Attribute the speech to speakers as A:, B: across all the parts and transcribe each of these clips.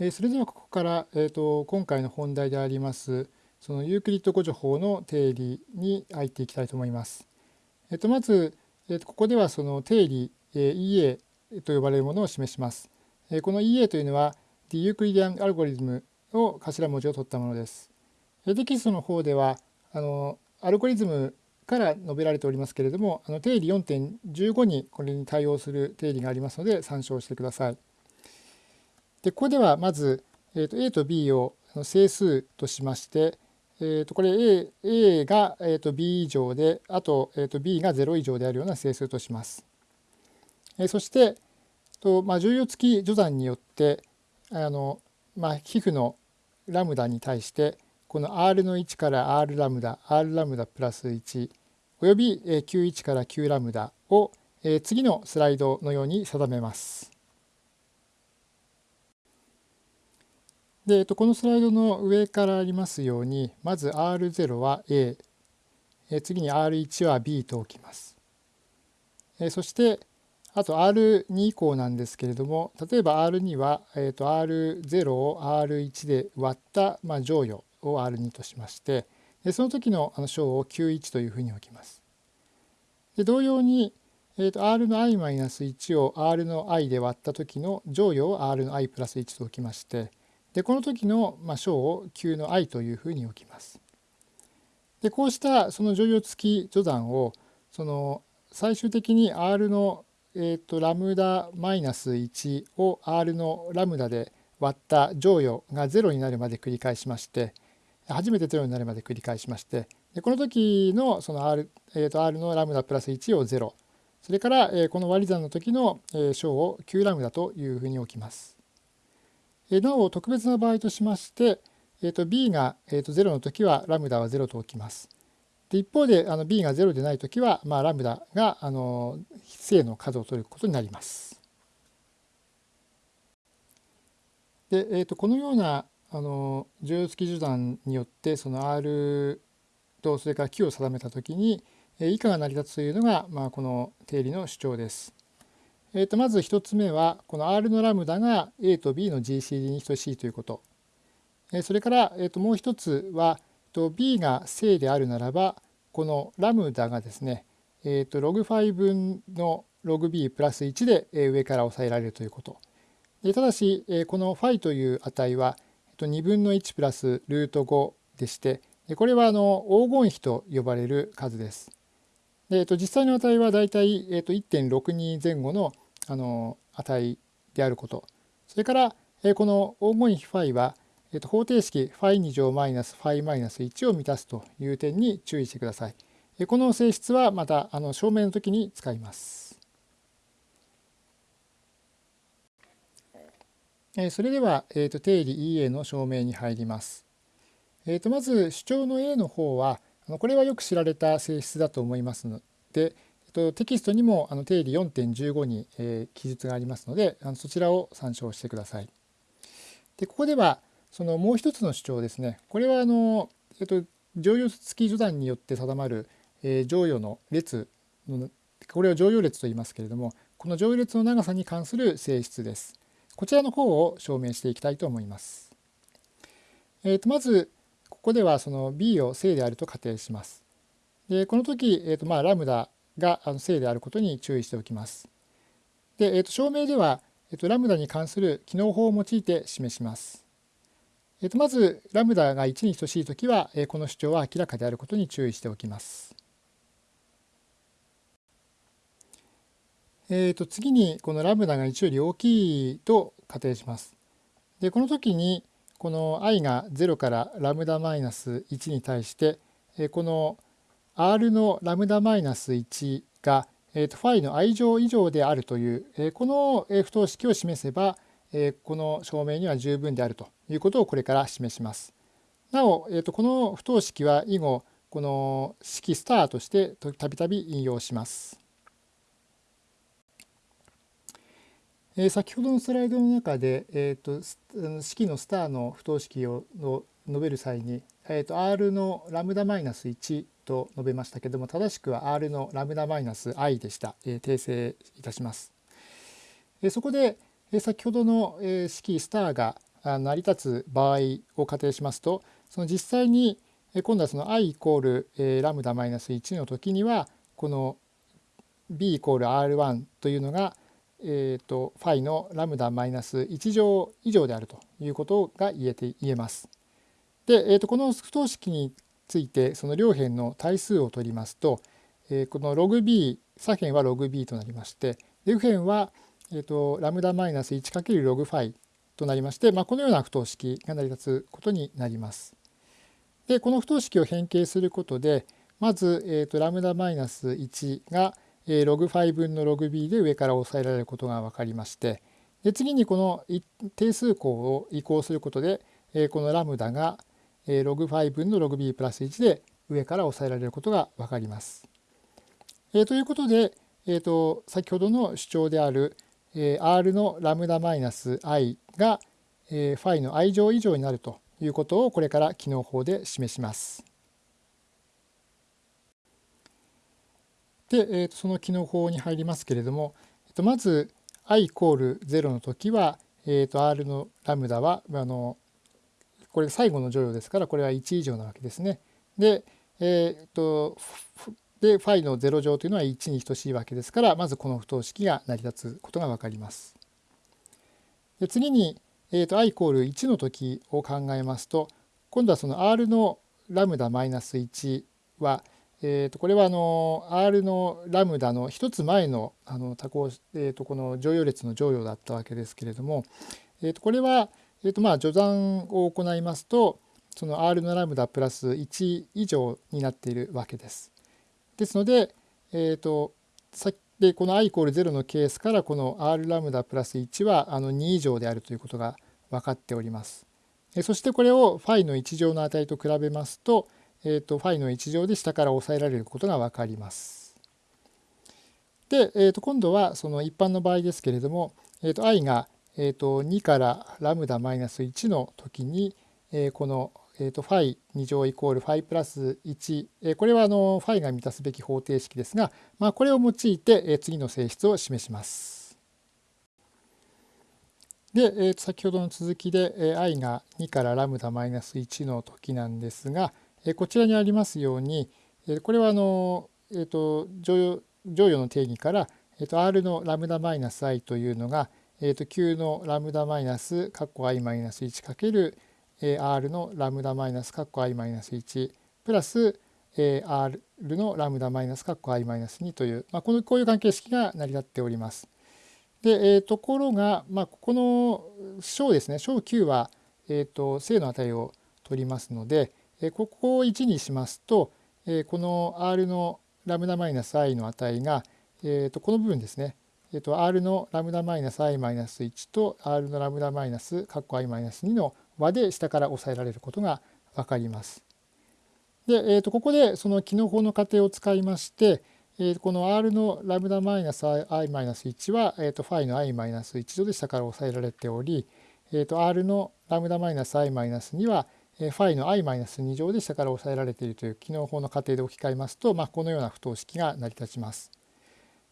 A: えそれではここから、えーと、今回の本題でありますそのユークリッド誤助法の定理に入っていきたいと思います。えー、とまず、えー、とここではその定理、え EA と呼ばれるものを示します。えこの EA というのは The Euclidean Algorithm を頭文字を取ったものです。テキストの方ではあのアルゴリズムから述べられておりますけれどもあの定理4.15にこれに対応する定理がありますので参照してください。でここではまず、えー、と A と B を整数としまして、えー、とこれ A, A が、えー、と B 以上であと,、えー、と B が0以上であるような整数とします。えー、そしてと、まあ、重要付き序算によってあの、まあ、皮膚のラムダに対してこの R の1から R ラムダ R ラムダプラス1および Q1 から Q ラムダを次のスライドのように定めます。で、えっとこのスライドの上からありますようにまず R0 は A 次に R1 は B と置きます。そしてあと R2 以降なんですけれども例えば R2 は、えー、と R0 を R1 で割った、まあ、乗与を R2 としましてでその時のあの小を Q1 というふうに置きます。で同様に、えー、と R の i-1 を R の i で割った時の乗与を R の i+1 と置きましてでこの時の、まあ、小を Q の i というふうに置きます。でこうしたその乗用付き序算をその最終的に R の、えーと、ラムダマイナス1を R のラムダで割った乗与が0になるまで繰り返しまして初めて0になるまで繰り返しましてでこの時のその R,、えー、と R のラムダプラス1を0それから、え、この割り算の時の、えー、小を Q ラムダというふうに置きます。なお特別な場合としまして、えー、と b が、えー、と0の時はラムダは0と置きます。で一方であの b が0でない時は、まあ、ラムダがあの正の数を取ることになります。で、えー、とこのようなあの重要付き序断によってその R とそれから Q を定めた時に以下が成り立つというのが、まあ、この定理の主張です。えー、とまず1つ目はこの R のラムダが A と B の GCD に等しいということ。えそれから、えー、ともう一つはと B が正であるならばこのラムダがですね、えー、とログ5分のログ B プラス1で上から抑えられるということ。でただし、えこの φ という値は2分の1プラスルート5でしてこれはあの黄金比と呼ばれる数です。で、えっと、実際の値はだいたい、えっと、1.62前後のあの値であることそれから、えこの黄金比 φ は、えっと、方程式 φ2 乗マイナス φ マイナス1を満たすという点に注意してください。えこの性質はまたあの証明の時に使います。えそれでは、えっと、定理 EA の証明に入ります。えっと、まず主張の A の方は あのこれはよく知られた性質だと思いますので、テキストにもあの定理4.15にえ記述がありますのであのそちらを参照してください。でここではそのもう一つの主張ですねこれはあの、えっと、乗用付き序断によって定まる、えー、乗与の列のこれを乗用列と言いますけれどもこの乗用列の長さに関する性質です。こちらの方を証明していきたいと思います。えー、とまずここではその b を正であると仮定します。でこの時、えーとまあ、ラムダが正であることに注意しておきます。で、えー、と証明では、えー、とラムダに関する機能法を用いて示します。えー、とまずラムダが1に等しい時は、え、この主張は明らかであることに注意しておきます。えー、と次にこのラムダが1より大きいと仮定します。でこの時にこの i が0からラムダマイナス1に対してこの r のラムダマイナス1がファイの i 乗以上であるというこの不等式を示せばこの証明には十分であるということをこれから示します。なおこの不等式は以後この式スターとしてたびたび引用します。え先ほどのスライドの中で、えーと、式のスターの不等式をの述べる際に、えーと、R のラムダマイナス1と述べましたけども正しくは R のラムダマイナス i でした、えー、訂正いたします。えそこで、え先ほどの、え式スターが成り立つ場合を仮定しますとその実際に今度はその i イコールラムダマイナス1の時にはこの b イコール r1 というのがえーと、ファイのラムダマイナス1乗以上であるということが言えて言えます。で、えーと、この不等式についてその両辺の対数を取りますと、えー、このログ b 左辺はログ b となりまして右辺は、えーと、ラムダマイナス1るログファイとなりまして、まあ、このような不等式が成り立つことになります。でこの不等式を変形することでまず、えー、とラムダマイナス1がログファイ分のログ b で上から抑えられることが分かりましてで次にこの定数項を移項することでこのラムダがログファイ分のログ b プラス1で上から抑えられることが分かります。えー、ということで、えーと、先ほどの主張である、えー、r のラムダマイナス i が、えー、ファイの i 乗以上になるということをこれから機能法で示します。で、えー、とその機能法に入りますけれども、えー、とまず i イコール0の時は、えー、と r のラムダはあのこれ最後の乗用ですからこれは1以上なわけですね。で、えー、とでファイの0乗というのは1に等しいわけですからまずこの不等式が成り立つことが分かります。で次に、えー、と i イコール1の時を考えますと今度はその r のラムダマイナス1は、えー、とこれはあの R のラムダの一つ前のあの多項、えー、とこの乗用列の乗用だったわけですけれども、えー、とこれは、えー、とまあ序算を行いますとその R のラムダプラス1以上になっているわけです。ですので、えー、とさでこの i イコール0のケースからこの R ラムダプラス1はあの2以上であるということが分かっております。そしてこれをファイの1乗の値と比べますと、えーと、ファイの1乗で下から抑えられることが分かります。で、えー、と今度はその一般の場合ですけれども、えー、と i が、えー、と2からラムダマイナス1の時に、えー、この、えー、とファイ2乗イコールファイプラス1、えー、これはあのファイが満たすべき方程式ですが、まあ、これを用いて、えー、次の性質を示します。で、えー、と先ほどの続きで、えー、i が2からラムダマイナス1の時なんですが、こちらにありますようにこれはあの、えーと、乗用乗与の定義から、えーと、R のラムダマイナス i というのが、えーと、Q のラムダマイナスカッコ i マイナス1かける R のラムダマイナスカッコ i マイナス1プラス R のラムダマイナスカッコ i マイナス2という、まあ、このこういう関係式が成り立っております。で、えー、ところが、まあ、ここの小ですね小 Q は、えー、と正の値を取りますので、ここを1にしますとこの r のラムダマイナス i の値が、えとこの部分ですね、えと r のラムダマイナス i マイナス1と r のラムダマイナスカッコ i マイナス2の和で下から抑えられることが分かります。で、えとここでその帰納法の仮定を使いまして、えこの r のラムダマイナス i マイナス1は、えとファイの i マイナス1度で下から抑えられており、えと r のラムダマイナス i マイナス2はファイの i-2 乗で下から抑えられているという帰納法の仮定で置き換えますと、まあ、このような不等式が成り立ちます。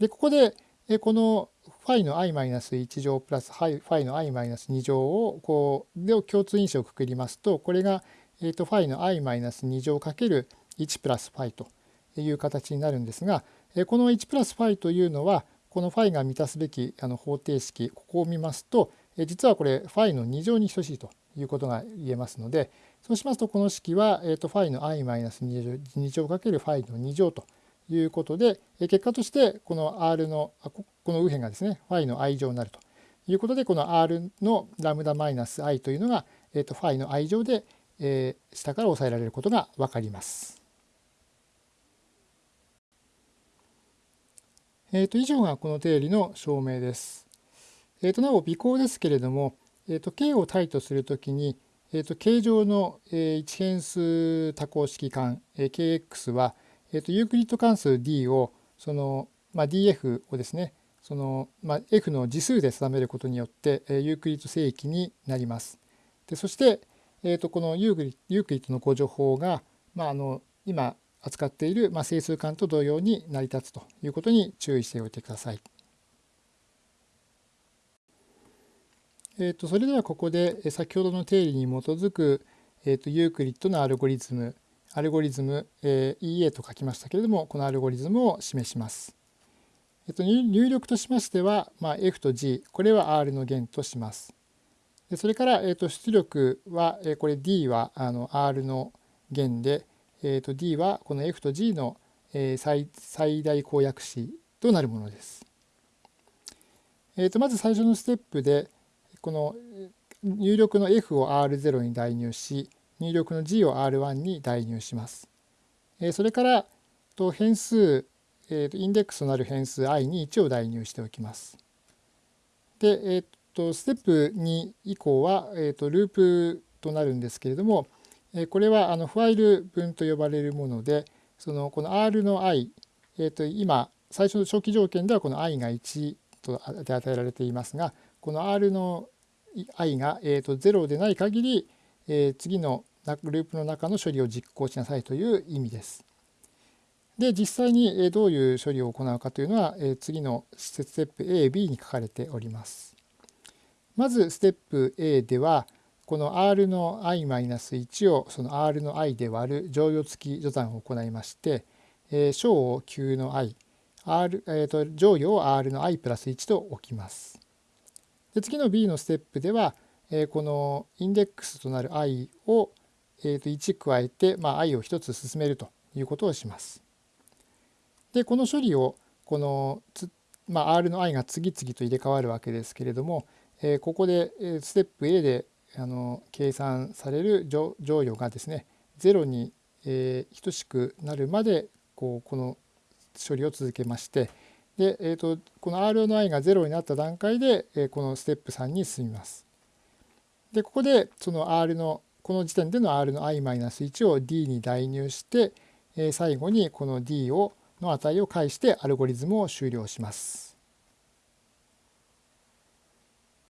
A: でここでこのファイの i-1 乗プラスファイの i-2 乗をこうで共通因子をくくりますとこれが、えー、とファイの i-2 乗かける1プラスファイという形になるんですがこの1プラスファイというのはこのファイが満たすべきあの方程式ここを見ますと実はこれファイの2乗に等しいということが言えますのでそうしますとこの式は、えー、とファイの i マイナス2乗かけるファイの2乗ということでえ結果としてこの r のこの右辺がですねファイの i 乗になるということでこの r のラムダマイナス i というのが、えー、とファイの i 乗で、えー、下から抑えられることが分かります。えー、と以上がこの定理の証明です。えー、となお備考ですけれども、えー、と k を対とするときにえーと、 k 上の、えー、一変数多項式環、えー、kx は、えーと、ユークリッド関数 d をその、まあ、df をですねその、まあ、f の次数で定めることによって、えー、ユークリッド整域になります。でそして、えーと、このユークリユークリッドの互除法が、まあ、あの今扱っている、まあ、整数環と同様に成り立つということに注意しておいてください。えー、とそれではここで先ほどの定理に基づく、えー、とユークリッドのアルゴリズムアルゴリズム、えー、EA と書きましたけれどもこのアルゴリズムを示します。えっと、入力としましては、まあ、F と G これは R の弦とします。でそれから、えっと、出力は、え、これ D はあの R の弦で、えー、と D はこの F と G の、え、最最大公約子となるものです。えー、とまず最初のステップでこの入力の F を R0 に代入し入力の G を R1 に代入します。それから変数、インデックスとなる変数 i に1を代入しておきます。で、えーと、ステップ2以降は、えーと、ループとなるんですけれども、えー、これはあのファイル分と呼ばれるものでそのこの r の i、えー、と今最初の初期条件ではこの i が1とで与えられていますがこの r の i が、えー、と0でない限り、えー、次のループの中の処理を実行しなさいという意味です。で実際にどういう処理を行うかというのは次のステップ A、B に書かれております。まずステップ A ではこの R の i-1 をその R の i で割る乗与付き序算を行いまして小を Q の i、R えー、と乗与を R の i プラス1と置きます。で次の B のステップではえこのインデックスとなる i をえー、と1加えて、まあ、i を1つ進めるということをします。でこの処理をこのまあ、R の i が次々と入れ替わるわけですけれども、えー、ここでステップ A であの計算される乗与がですね0に、えー、等しくなるまでこうこの処理を続けましてで、えーと、この R の i が0になった段階で、えー、このステップ3に進みます。でここでその R のこの時点での R の i-1 を D に代入して、えー、最後にこの D をの値を介してアルゴリズムを終了します。